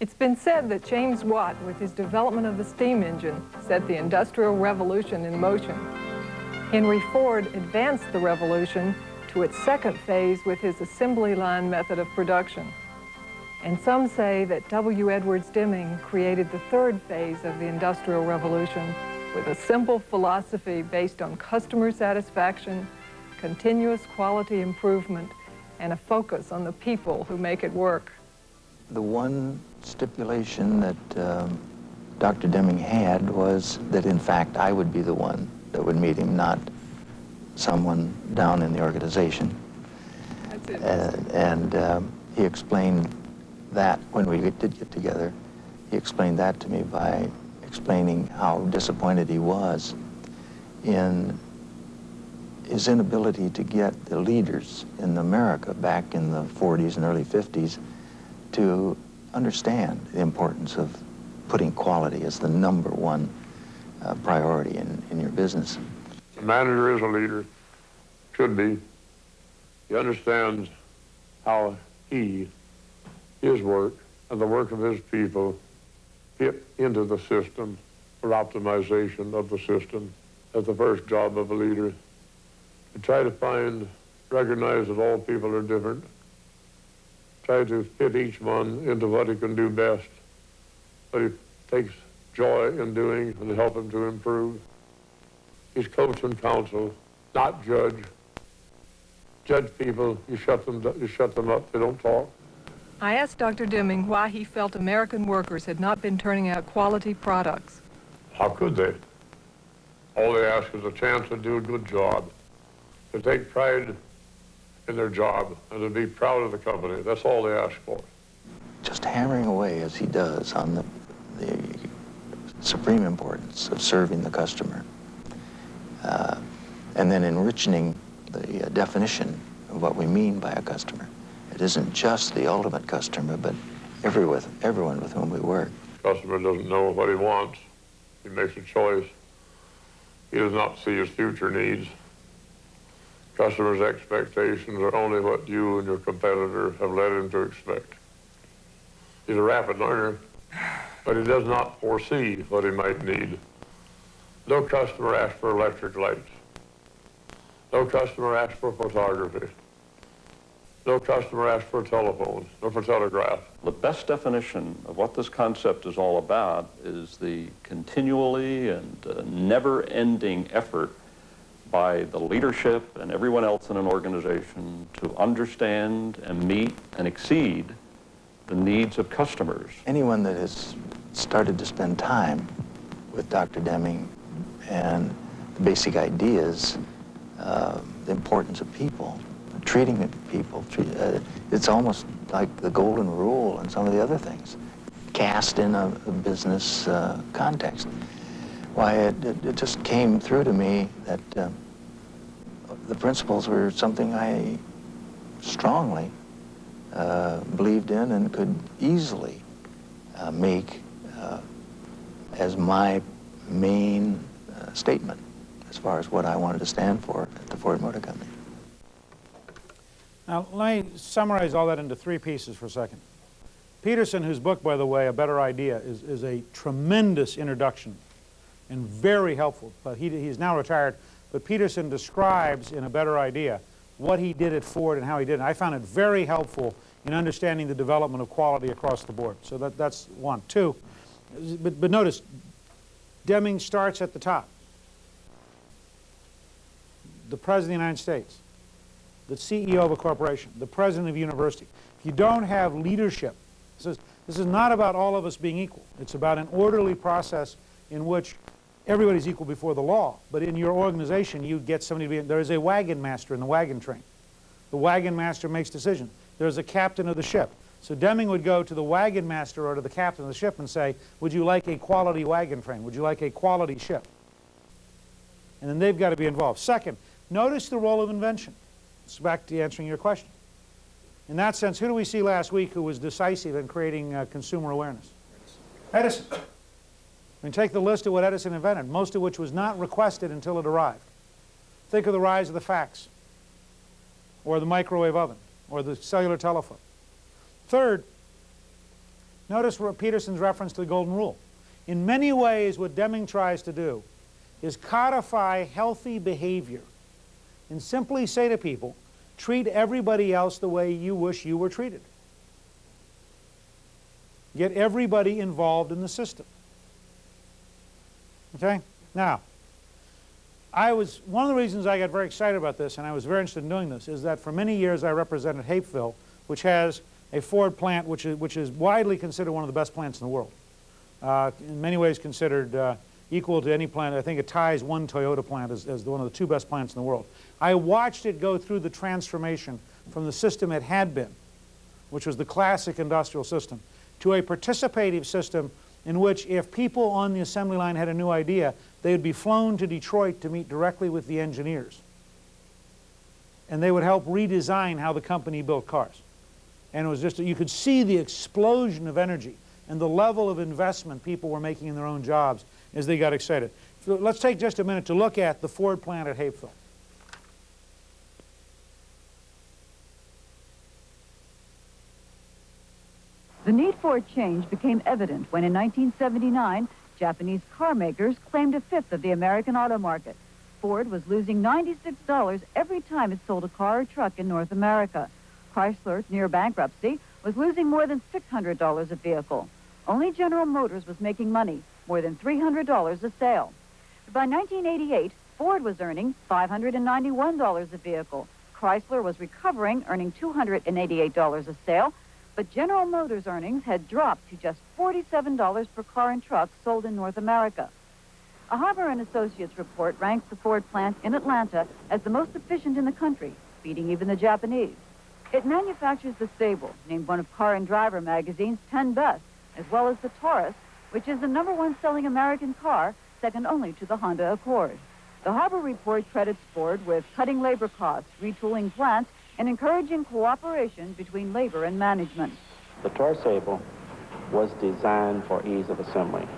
It's been said that James Watt, with his development of the steam engine, set the Industrial Revolution in motion. Henry Ford advanced the revolution to its second phase with his assembly line method of production. And some say that W. Edwards Deming created the third phase of the Industrial Revolution with a simple philosophy based on customer satisfaction, continuous quality improvement, and a focus on the people who make it work. The one stipulation that um, Dr. Deming had was that, in fact, I would be the one that would meet him, not someone down in the organization. That's. Uh, and um, he explained that when we did get together, he explained that to me by explaining how disappointed he was in his inability to get the leaders in America back in the 40s and early 50s to understand the importance of putting quality as the number one uh, priority in, in your business. A manager is a leader, should be. He understands how he, his work, and the work of his people fit into the system for optimization of the system. That's the first job of a leader. To try to find, recognize that all people are different, try to fit each one into what he can do best, what he takes joy in doing and help him to improve. He's coach and counsel, not judge. Judge people, you shut them, you shut them up, they don't talk. I asked Dr. Deming why he felt American workers had not been turning out quality products. How could they? All they ask is a chance to do a good job, to take pride in their job, and to be proud of the company. That's all they ask for. Just hammering away as he does on the, the supreme importance of serving the customer. Uh, and then enriching the uh, definition of what we mean by a customer. It isn't just the ultimate customer, but every with, everyone with whom we work. Customer doesn't know what he wants. He makes a choice. He does not see his future needs. Customer's expectations are only what you and your competitor have led him to expect. He's a rapid learner, but he does not foresee what he might need. No customer asks for electric lights. No customer asks for photography. No customer asks for a telephone, or for telegraph. The best definition of what this concept is all about is the continually and uh, never-ending effort by the leadership and everyone else in an organization to understand and meet and exceed the needs of customers. Anyone that has started to spend time with Dr. Deming and the basic ideas, uh, the importance of people, treating people. Treat, uh, it's almost like the golden rule and some of the other things, cast in a, a business uh, context. Why, it, it, it, just came through to me that uh, the principles were something I strongly uh, believed in and could easily uh, make uh, as my main statement as far as what I wanted to stand for at the Ford Motor Company. Now, let me summarize all that into three pieces for a second. Peterson, whose book, by the way, A Better Idea, is, is a tremendous introduction and very helpful. But he, he's now retired. But Peterson describes in A Better Idea what he did at Ford and how he did it. I found it very helpful in understanding the development of quality across the board. So that, that's one. Two, but, but notice, Deming starts at the top. The President of the United States the CEO of a corporation, the president of a university. If you don't have leadership, this is, this is not about all of us being equal. It's about an orderly process in which everybody's equal before the law. But in your organization, you get somebody to be, there is a wagon master in the wagon train. The wagon master makes decisions. There's a captain of the ship. So Deming would go to the wagon master or to the captain of the ship and say, would you like a quality wagon train? Would you like a quality ship? And then they've got to be involved. Second, notice the role of invention. It's back to answering your question. In that sense, who do we see last week who was decisive in creating uh, consumer awareness? Edison. I mean, take the list of what Edison invented, most of which was not requested until it arrived. Think of the rise of the fax, or the microwave oven, or the cellular telephone. Third, Notice Peterson's reference to the Golden Rule. In many ways, what Deming tries to do is codify healthy behavior and simply say to people, treat everybody else the way you wish you were treated. Get everybody involved in the system. Okay? Now, I was, one of the reasons I got very excited about this, and I was very interested in doing this, is that for many years I represented Hapeville, which has a Ford plant which is, which is widely considered one of the best plants in the world. Uh, in many ways considered uh, equal to any plant. I think it ties one Toyota plant as, as one of the two best plants in the world. I watched it go through the transformation from the system it had been, which was the classic industrial system, to a participative system in which if people on the assembly line had a new idea, they would be flown to Detroit to meet directly with the engineers. And they would help redesign how the company built cars. And it was just, you could see the explosion of energy and the level of investment people were making in their own jobs as they got excited. So let's take just a minute to look at the Ford plant at Hapeville. The need for a change became evident when in 1979, Japanese car makers claimed a fifth of the American auto market. Ford was losing $96 every time it sold a car or truck in North America. Chrysler, near bankruptcy, was losing more than $600 a vehicle. Only General Motors was making money, more than $300 a sale. By 1988, Ford was earning $591 a vehicle. Chrysler was recovering, earning $288 a sale, but General Motors earnings had dropped to just $47 per car and truck sold in North America. A Harbour and Associates report ranks the Ford plant in Atlanta as the most efficient in the country, beating even the Japanese. It manufactures the Sable, named one of Car and Driver magazine's 10 best, as well as the Taurus, which is the number one selling American car, second only to the Honda Accord. The Harbour report credits Ford with cutting labor costs, retooling plants, and encouraging cooperation between labor and management. The Taurus Sable was designed for ease of assembly.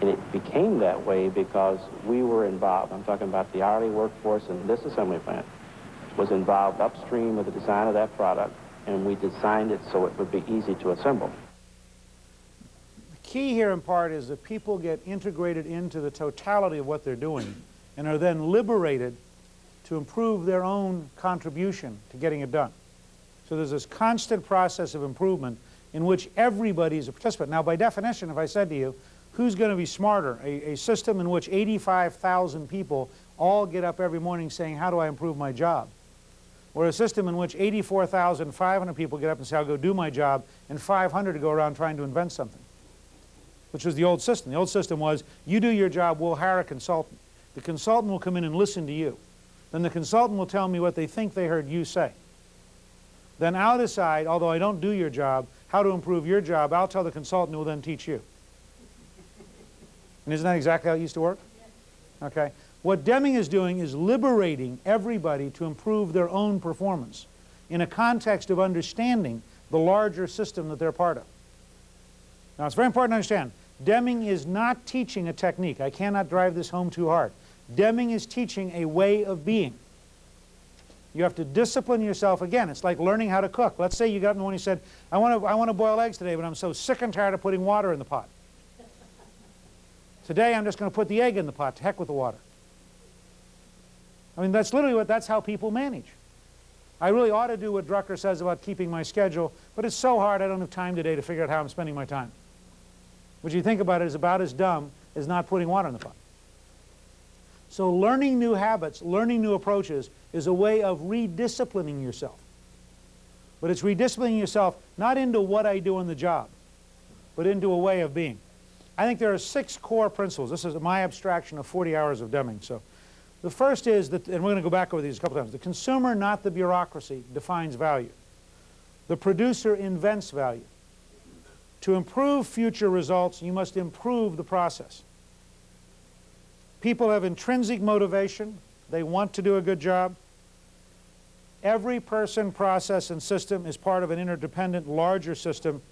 And it became that way because we were involved. I'm talking about the hourly workforce in this assembly plant was involved upstream with the design of that product, and we designed it so it would be easy to assemble. The key here in part is that people get integrated into the totality of what they're doing and are then liberated to improve their own contribution to getting it done. So there's this constant process of improvement in which everybody is a participant. Now, by definition, if I said to you, who's going to be smarter? A, a system in which 85,000 people all get up every morning saying, how do I improve my job? or a system in which 84,500 people get up and say, I'll go do my job, and 500 go around trying to invent something, which was the old system. The old system was, you do your job, we'll hire a consultant. The consultant will come in and listen to you. Then the consultant will tell me what they think they heard you say. Then I'll decide, although I don't do your job, how to improve your job. I'll tell the consultant who will then teach you. And isn't that exactly how it used to work? Okay. What Deming is doing is liberating everybody to improve their own performance in a context of understanding the larger system that they're part of. Now, it's very important to understand, Deming is not teaching a technique. I cannot drive this home too hard. Deming is teaching a way of being. You have to discipline yourself. Again, it's like learning how to cook. Let's say you got in the morning and said, I want to, I want to boil eggs today, but I'm so sick and tired of putting water in the pot. Today, I'm just going to put the egg in the pot. To heck with the water. I mean, that's literally what, that's how people manage. I really ought to do what Drucker says about keeping my schedule, but it's so hard I don't have time today to figure out how I'm spending my time. What you think about it is about as dumb as not putting water in the pot. So learning new habits, learning new approaches is a way of redisciplining yourself. But it's redisciplining yourself not into what I do in the job, but into a way of being. I think there are six core principles. This is my abstraction of 40 hours of Deming. So the first is that, and we're going to go back over these a couple times, the consumer, not the bureaucracy, defines value. The producer invents value. To improve future results, you must improve the process. People have intrinsic motivation. They want to do a good job. Every person, process, and system is part of an interdependent, larger system,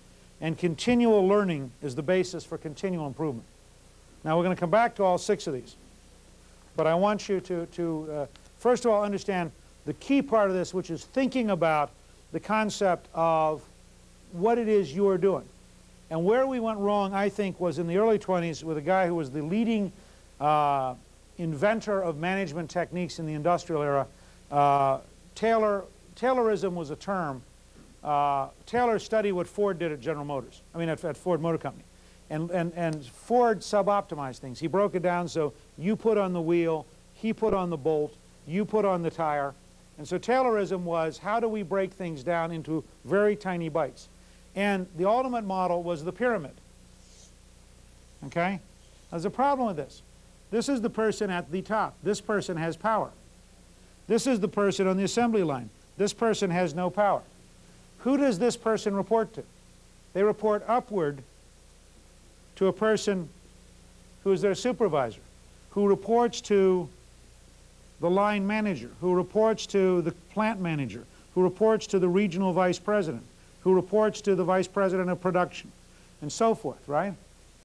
and continual learning is the basis for continual improvement. Now, we're going to come back to all six of these. But I want you to, to uh, first of all, understand the key part of this, which is thinking about the concept of what it is you are doing. And where we went wrong, I think, was in the early 20s with a guy who was the leading uh, inventor of management techniques in the industrial era. Uh, Taylor, Taylorism was a term. Uh, Taylor studied what Ford did at General Motors, I mean at, at Ford Motor Company. And, and, and Ford sub-optimized things. He broke it down so you put on the wheel, he put on the bolt, you put on the tire. And so Taylorism was how do we break things down into very tiny bites? And the ultimate model was the pyramid. Okay? There's a problem with this. This is the person at the top. This person has power. This is the person on the assembly line. This person has no power. Who does this person report to? They report upward to a person who is their supervisor, who reports to the line manager, who reports to the plant manager, who reports to the regional vice president, who reports to the vice president of production, and so forth, right?